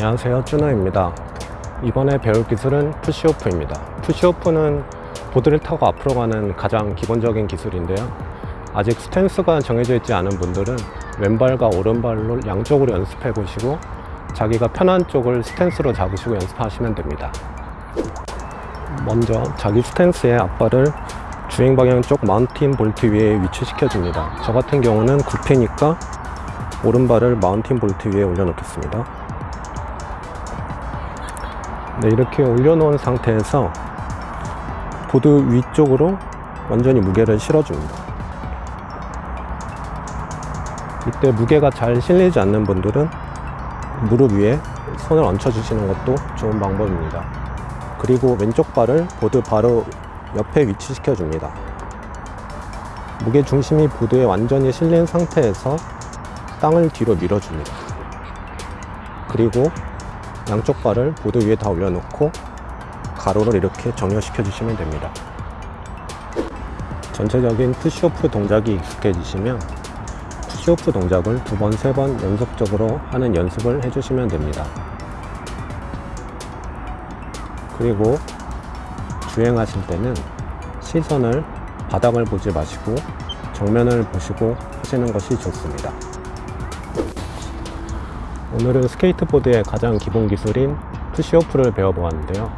안녕하세요 쭈너입니다. 이번에 배울 기술은 push-off입니다. push-off는 보드를 타고 앞으로 가는 가장 기본적인 기술인데요. 아직 스탠스가 정해져 있지 않은 분들은 왼발과 오른발로 양쪽으로 연습해 보시고 자기가 편한 쪽을 스탠스로 잡으시고 연습하시면 됩니다. 먼저 자기 스탠스의 앞발을 주행 방향 쪽 mounting bolt 위에 위치시켜 줍니다. 저 같은 경우는 goofy니까 오른발을 mounting bolt 위에 올려놓겠습니다 네, 이렇게 올려놓은 상태에서 보드 위쪽으로 완전히 무게를 실어줍니다. 이때 무게가 잘 실리지 않는 분들은 무릎 위에 손을 얹혀 주시는 것도 좋은 방법입니다. 그리고 왼쪽 발을 보드 바로 옆에 위치시켜 줍니다. 무게 중심이 보드에 완전히 실린 상태에서 땅을 뒤로 밀어줍니다. 그리고 양쪽 발을 보드 위에 다 올려놓고 가로를 이렇게 정렬시켜 주시면 됩니다. 전체적인 push-off 동작이 익숙해지시면 push-off 동작을 두 번, 세 번 연속적으로 하는 연습을 해주시면 됩니다. 그리고 주행하실 때는 시선을 바닥을 보지 마시고 정면을 보시고 하시는 것이 좋습니다. 오늘은 스케이트보드의 가장 기본 기술인 push-off를 배워보았는데요.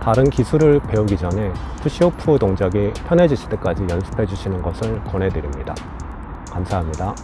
다른 기술을 배우기 전에 push-off 동작이 편해지실 때까지 연습해 주시는 것을 권해드립니다. 감사합니다.